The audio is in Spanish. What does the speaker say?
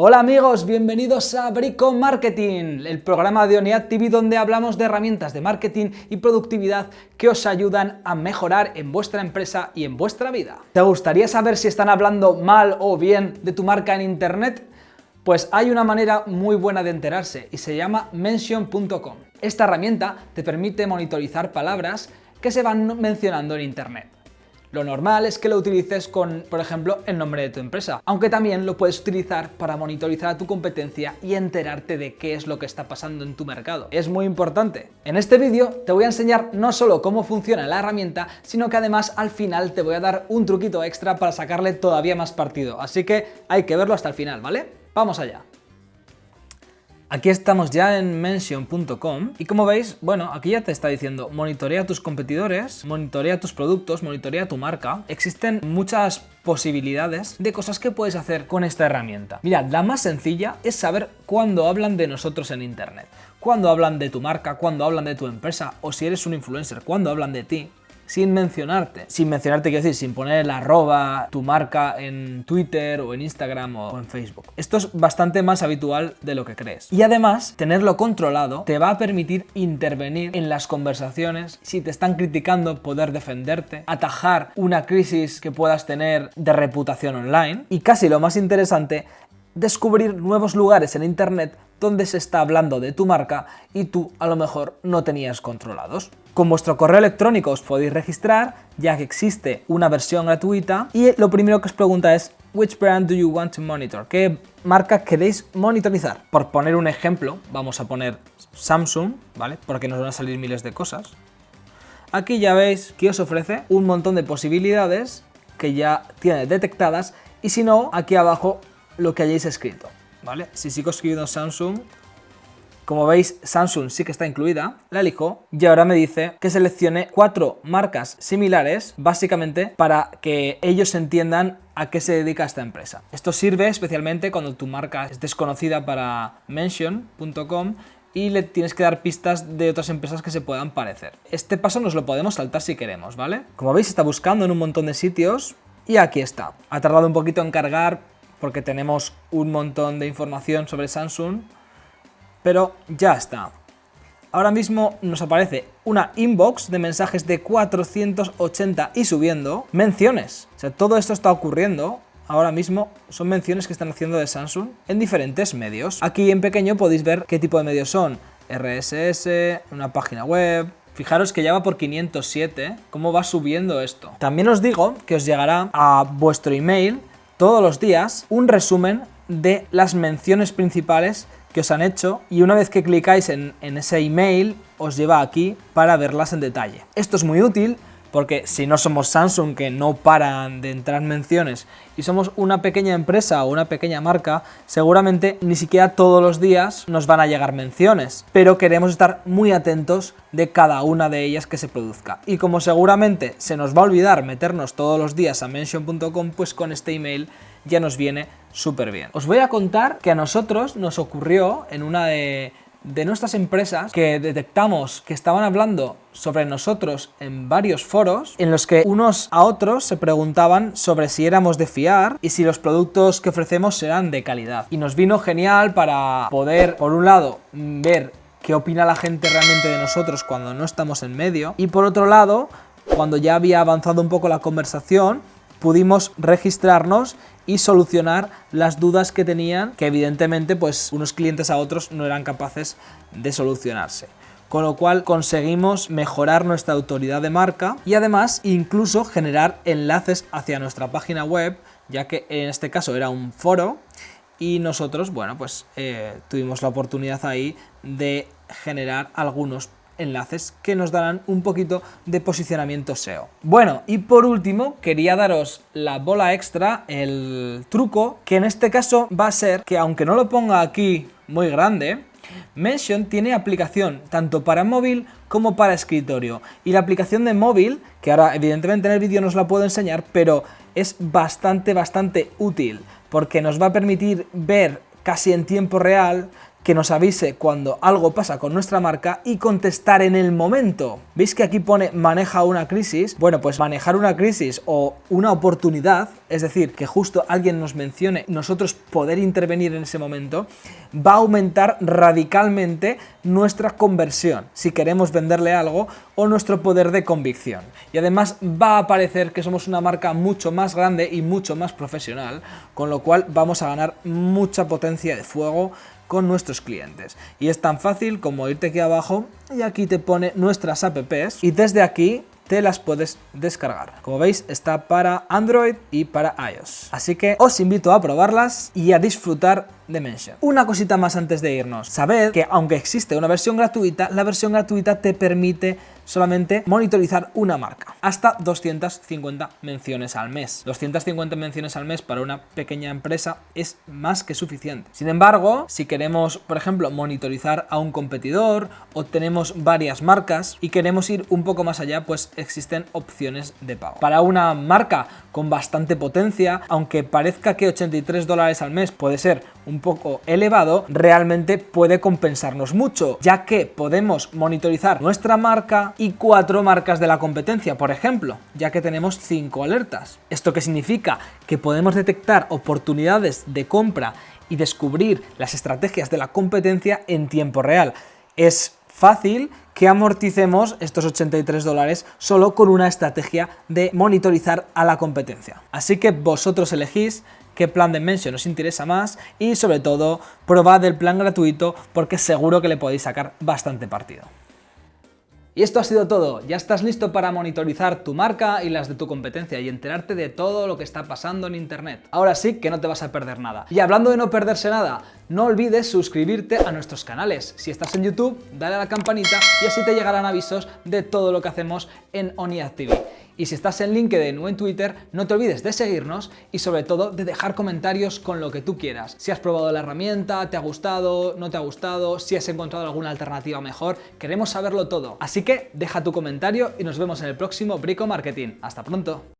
Hola amigos, bienvenidos a Brico Marketing, el programa de ONIAD TV donde hablamos de herramientas de marketing y productividad que os ayudan a mejorar en vuestra empresa y en vuestra vida. ¿Te gustaría saber si están hablando mal o bien de tu marca en internet? Pues hay una manera muy buena de enterarse y se llama mention.com. Esta herramienta te permite monitorizar palabras que se van mencionando en internet. Lo normal es que lo utilices con, por ejemplo, el nombre de tu empresa, aunque también lo puedes utilizar para monitorizar a tu competencia y enterarte de qué es lo que está pasando en tu mercado. Es muy importante. En este vídeo te voy a enseñar no solo cómo funciona la herramienta, sino que además al final te voy a dar un truquito extra para sacarle todavía más partido, así que hay que verlo hasta el final, ¿vale? ¡Vamos allá! Aquí estamos ya en mention.com y como veis, bueno, aquí ya te está diciendo monitorea tus competidores, monitorea tus productos, monitorea tu marca. Existen muchas posibilidades de cosas que puedes hacer con esta herramienta. Mira, la más sencilla es saber cuándo hablan de nosotros en internet, cuándo hablan de tu marca, cuándo hablan de tu empresa o si eres un influencer, cuándo hablan de ti sin mencionarte. Sin mencionarte, quiero decir, sin poner el arroba, tu marca en Twitter o en Instagram o en Facebook. Esto es bastante más habitual de lo que crees. Y además, tenerlo controlado te va a permitir intervenir en las conversaciones, si te están criticando, poder defenderte, atajar una crisis que puedas tener de reputación online y casi lo más interesante descubrir nuevos lugares en Internet donde se está hablando de tu marca y tú a lo mejor no tenías controlados. Con vuestro correo electrónico os podéis registrar ya que existe una versión gratuita y lo primero que os pregunta es Which brand do you want to monitor? ¿Qué marca queréis monitorizar? Por poner un ejemplo, vamos a poner Samsung, ¿vale? Porque nos van a salir miles de cosas. Aquí ya veis que os ofrece un montón de posibilidades que ya tiene detectadas y si no, aquí abajo lo que hayáis escrito, ¿vale? Si sigo escribiendo Samsung, como veis, Samsung sí que está incluida, la elijo y ahora me dice que seleccione cuatro marcas similares, básicamente para que ellos entiendan a qué se dedica esta empresa. Esto sirve especialmente cuando tu marca es desconocida para mention.com y le tienes que dar pistas de otras empresas que se puedan parecer. Este paso nos lo podemos saltar si queremos, ¿vale? Como veis, está buscando en un montón de sitios y aquí está. Ha tardado un poquito en cargar porque tenemos un montón de información sobre Samsung, pero ya está. Ahora mismo nos aparece una inbox de mensajes de 480 y subiendo, menciones. O sea, todo esto está ocurriendo ahora mismo son menciones que están haciendo de Samsung en diferentes medios. Aquí en pequeño podéis ver qué tipo de medios son. RSS, una página web... Fijaros que ya va por 507, cómo va subiendo esto. También os digo que os llegará a vuestro email todos los días un resumen de las menciones principales que os han hecho y una vez que clicáis en, en, ese email os lleva aquí para verlas en detalle. Esto es muy útil porque si no somos Samsung que no paran de entrar menciones y somos una pequeña empresa o una pequeña marca, seguramente ni siquiera todos los días nos van a llegar menciones, pero queremos estar muy atentos de cada una de ellas que se produzca. Y como seguramente se nos va a olvidar meternos todos los días a mention.com, pues con este email ya nos viene súper bien. Os voy a contar que a nosotros nos ocurrió en una de de nuestras empresas que detectamos que estaban hablando sobre nosotros en varios foros en los que unos a otros se preguntaban sobre si éramos de fiar y si los productos que ofrecemos eran de calidad. Y nos vino genial para poder, por un lado, ver qué opina la gente realmente de nosotros cuando no estamos en medio y por otro lado, cuando ya había avanzado un poco la conversación, pudimos registrarnos y solucionar las dudas que tenían, que evidentemente pues unos clientes a otros no eran capaces de solucionarse. Con lo cual conseguimos mejorar nuestra autoridad de marca y además incluso generar enlaces hacia nuestra página web, ya que en este caso era un foro y nosotros, bueno, pues eh, tuvimos la oportunidad ahí de generar algunos enlaces que nos darán un poquito de posicionamiento SEO. Bueno, y por último, quería daros la bola extra, el truco, que en este caso va a ser que aunque no lo ponga aquí muy grande, Mention tiene aplicación tanto para móvil como para escritorio. Y la aplicación de móvil, que ahora evidentemente en el vídeo no os la puedo enseñar, pero es bastante, bastante útil, porque nos va a permitir ver casi en tiempo real que nos avise cuando algo pasa con nuestra marca y contestar en el momento. ¿Veis que aquí pone maneja una crisis? Bueno, pues manejar una crisis o una oportunidad, es decir, que justo alguien nos mencione, nosotros poder intervenir en ese momento, va a aumentar radicalmente nuestra conversión, si queremos venderle algo, o nuestro poder de convicción. Y además va a parecer que somos una marca mucho más grande y mucho más profesional, con lo cual vamos a ganar mucha potencia de fuego con nuestros clientes. Y es tan fácil como irte aquí abajo y aquí te pone nuestras apps y desde aquí te las puedes descargar. Como veis está para Android y para iOS. Así que os invito a probarlas y a disfrutar de Mention. Una cosita más antes de irnos. Sabed que aunque existe una versión gratuita, la versión gratuita te permite solamente monitorizar una marca, hasta 250 menciones al mes. 250 menciones al mes para una pequeña empresa es más que suficiente. Sin embargo, si queremos, por ejemplo, monitorizar a un competidor o tenemos varias marcas y queremos ir un poco más allá, pues existen opciones de pago. Para una marca con bastante potencia, aunque parezca que 83 dólares al mes puede ser un poco elevado, realmente puede compensarnos mucho, ya que podemos monitorizar nuestra marca y cuatro marcas de la competencia, por ejemplo, ya que tenemos cinco alertas. ¿Esto qué significa? Que podemos detectar oportunidades de compra y descubrir las estrategias de la competencia en tiempo real. Es fácil que amorticemos estos 83 dólares solo con una estrategia de monitorizar a la competencia. Así que vosotros elegís qué plan de mention os interesa más y sobre todo probad el plan gratuito porque seguro que le podéis sacar bastante partido. Y esto ha sido todo, ya estás listo para monitorizar tu marca y las de tu competencia y enterarte de todo lo que está pasando en internet. Ahora sí que no te vas a perder nada. Y hablando de no perderse nada, no olvides suscribirte a nuestros canales. Si estás en YouTube, dale a la campanita y así te llegarán avisos de todo lo que hacemos en ONIAD TV. Y si estás en LinkedIn o en Twitter, no te olvides de seguirnos y sobre todo de dejar comentarios con lo que tú quieras. Si has probado la herramienta, te ha gustado, no te ha gustado, si has encontrado alguna alternativa mejor, queremos saberlo todo. Así que deja tu comentario y nos vemos en el próximo Brico Marketing. ¡Hasta pronto!